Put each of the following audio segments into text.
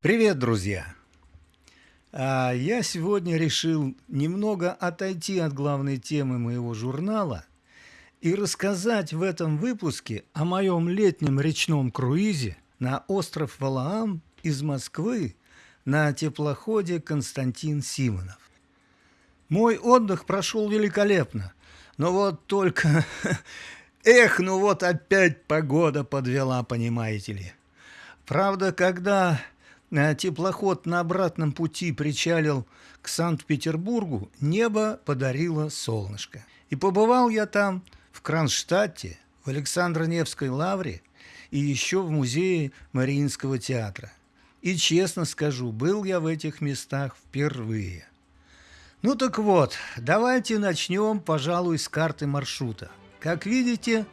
Привет, друзья! А я сегодня решил немного отойти от главной темы моего журнала и рассказать в этом выпуске о моем летнем речном круизе на остров Валаам из Москвы на теплоходе Константин Симонов. Мой отдых прошел великолепно, но вот только... Эх, ну вот опять погода подвела, понимаете ли. Правда, когда теплоход на обратном пути причалил к Санкт-Петербургу, небо подарило солнышко. И побывал я там, в Кронштадте, в Александро-Невской лавре и еще в музее Мариинского театра. И честно скажу, был я в этих местах впервые. Ну так вот, давайте начнем, пожалуй, с карты маршрута. Как видите,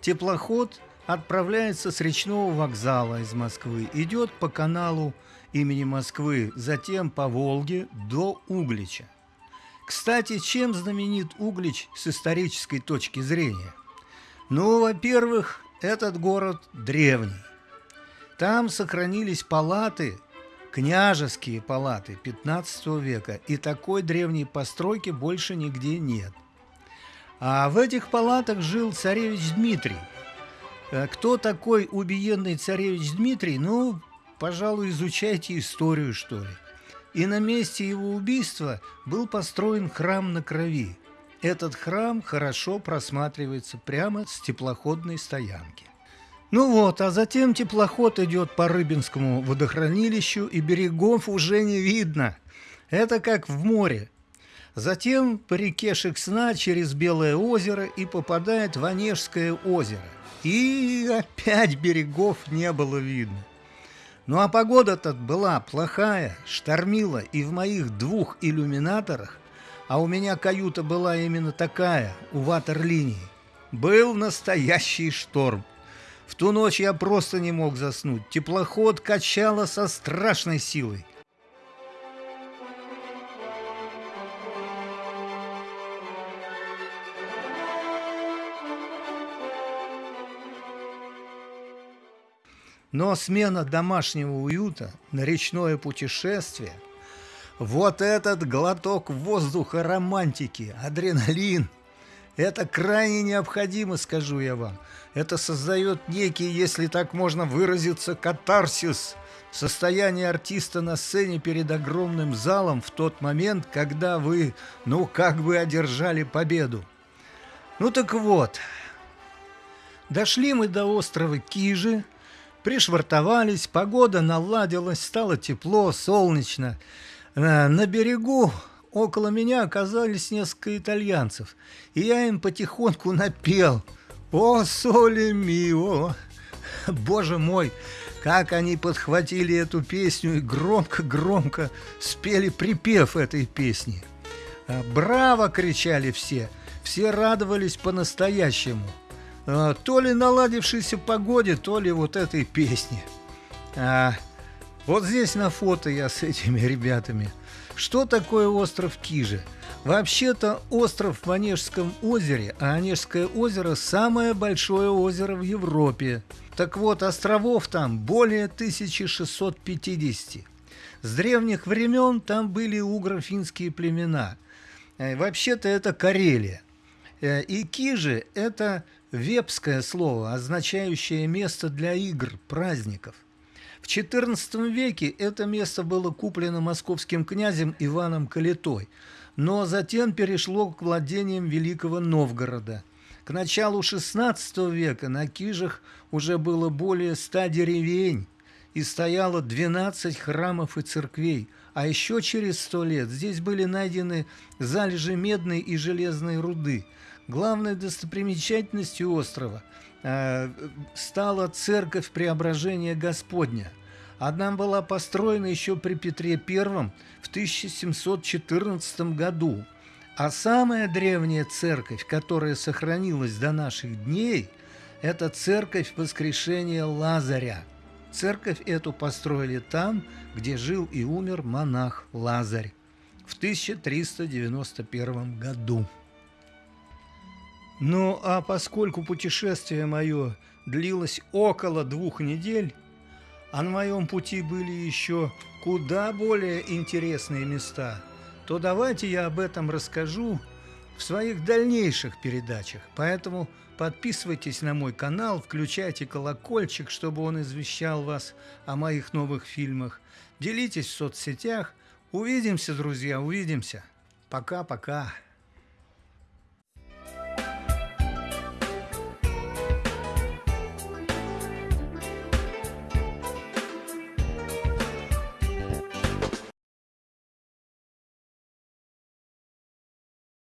теплоход отправляется с речного вокзала из Москвы, идет по каналу имени Москвы, затем по Волге до Углича. Кстати, чем знаменит Углич с исторической точки зрения? Ну, во-первых, этот город древний. Там сохранились палаты, княжеские палаты 15 века, и такой древней постройки больше нигде нет. А в этих палатах жил царевич Дмитрий – кто такой убиенный царевич Дмитрий? Ну, пожалуй, изучайте историю, что ли. И на месте его убийства был построен храм на крови. Этот храм хорошо просматривается прямо с теплоходной стоянки. Ну вот, а затем теплоход идет по Рыбинскому водохранилищу, и берегов уже не видно. Это как в море. Затем по реке Шексна через Белое озеро и попадает в Онежское озеро. И опять берегов не было видно. Ну а погода-то была плохая, штормила, и в моих двух иллюминаторах, а у меня каюта была именно такая, у ватерлинии, был настоящий шторм. В ту ночь я просто не мог заснуть. Теплоход качало со страшной силой. Но смена домашнего уюта на речное путешествие – вот этот глоток воздуха романтики, адреналин – это крайне необходимо, скажу я вам. Это создает некий, если так можно выразиться, катарсис, состояние артиста на сцене перед огромным залом в тот момент, когда вы, ну, как бы одержали победу. Ну так вот, дошли мы до острова Кижи – Пришвартовались, погода наладилась, стало тепло, солнечно. Э, на берегу около меня оказались несколько итальянцев, и я им потихоньку напел «О, соли мио!» Боже мой, как они подхватили эту песню и громко-громко спели припев этой песни. Э, «Браво!» – кричали все, все радовались по-настоящему – то ли наладившейся погоде, то ли вот этой песне. А, вот здесь на фото я с этими ребятами. Что такое остров Кижи? Вообще-то остров в Онежском озере, а Онежское озеро – самое большое озеро в Европе. Так вот, островов там более 1650. С древних времен там были угро-финские племена. Э, вообще-то это Карелия. Э, и Кижи – это вепское слово, означающее место для игр, праздников. В XIV веке это место было куплено московским князем Иваном Калитой, но затем перешло к владениям Великого Новгорода. К началу XVI века на Кижах уже было более ста деревень и стояло 12 храмов и церквей, а еще через сто лет здесь были найдены залежи медной и железной руды – Главной достопримечательностью острова э, стала церковь Преображения Господня. Она была построена еще при Петре I в 1714 году. А самая древняя церковь, которая сохранилась до наших дней, это церковь Воскрешения Лазаря. Церковь эту построили там, где жил и умер монах Лазарь в 1391 году. Ну, а поскольку путешествие мое длилось около двух недель, а на моем пути были еще куда более интересные места, то давайте я об этом расскажу в своих дальнейших передачах. Поэтому подписывайтесь на мой канал, включайте колокольчик, чтобы он извещал вас о моих новых фильмах. Делитесь в соцсетях. Увидимся, друзья, увидимся. Пока-пока.